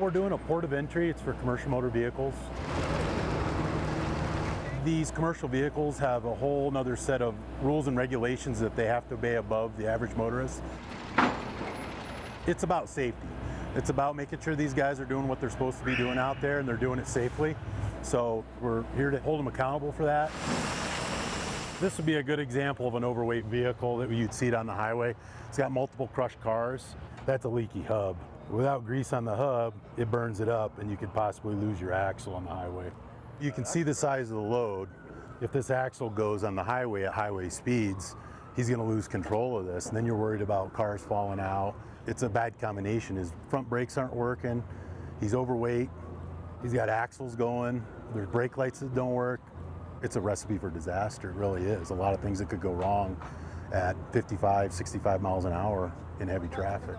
We're doing a port of entry. It's for commercial motor vehicles. These commercial vehicles have a whole nother set of rules and regulations that they have to obey above the average motorist. It's about safety. It's about making sure these guys are doing what they're supposed to be doing out there and they're doing it safely. So we're here to hold them accountable for that. This would be a good example of an overweight vehicle that you'd see it on the highway. It's got multiple crushed cars. That's a leaky hub. Without grease on the hub, it burns it up and you could possibly lose your axle on the highway. You can see the size of the load. If this axle goes on the highway at highway speeds, he's gonna lose control of this. And then you're worried about cars falling out. It's a bad combination. His front brakes aren't working. He's overweight. He's got axles going. There's brake lights that don't work. It's a recipe for disaster. It really is. A lot of things that could go wrong at 55, 65 miles an hour in heavy traffic.